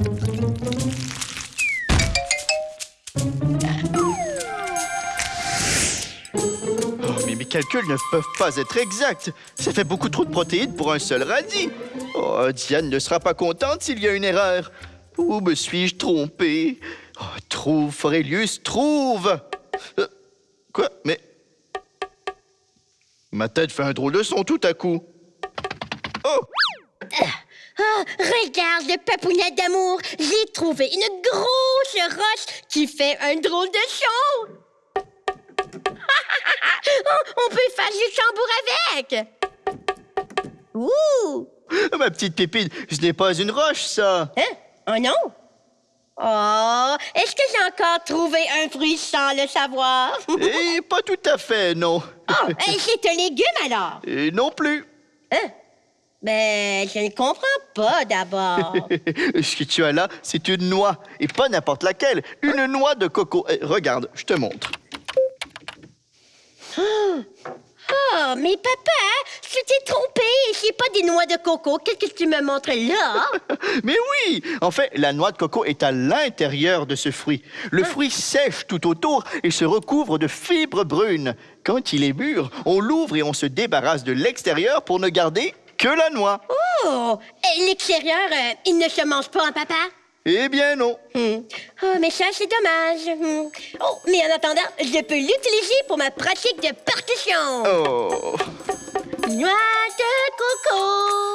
Oh, mes calculs ne peuvent pas être exacts. Ça fait beaucoup trop de protéines pour un seul radis. Oh, Diane ne sera pas contente s'il y a une erreur. Où me suis-je trompé? Oh, trouve, Forelius, trouve! Euh, quoi? Mais... Ma tête fait un drôle de son tout à coup. Oh! Oh, regarde le papounette d'amour. J'ai trouvé une grosse roche qui fait un drôle de son. Oh, on peut faire du tambour avec. Ouh! Ma petite pépine, ce n'est pas une roche, ça. Hein? Oh non? Oh, est-ce que j'ai encore trouvé un fruit sans le savoir? Et pas tout à fait, non. Oh, c'est un légume alors? Et non plus. Hein? Ben, je ne comprends pas d'abord. Ce que tu as là, c'est une noix. Et pas n'importe laquelle. Une noix de coco. Eh, regarde, je te montre. Oh, mais papa, tu t'es trompé. C'est pas des noix de coco. Qu'est-ce que tu me montres là? Mais oui! En fait, la noix de coco est à l'intérieur de ce fruit. Le fruit sèche tout autour et se recouvre de fibres brunes. Quand il est mûr, on l'ouvre et on se débarrasse de l'extérieur pour ne garder que la noix. Oh, et l'extérieur, euh, il ne se mange pas, hein, papa? Eh bien non. Hmm. Oh, mais ça, c'est dommage. Hmm. Oh, mais en attendant, je peux l'utiliser pour ma pratique de partition. Oh. Noix de coco.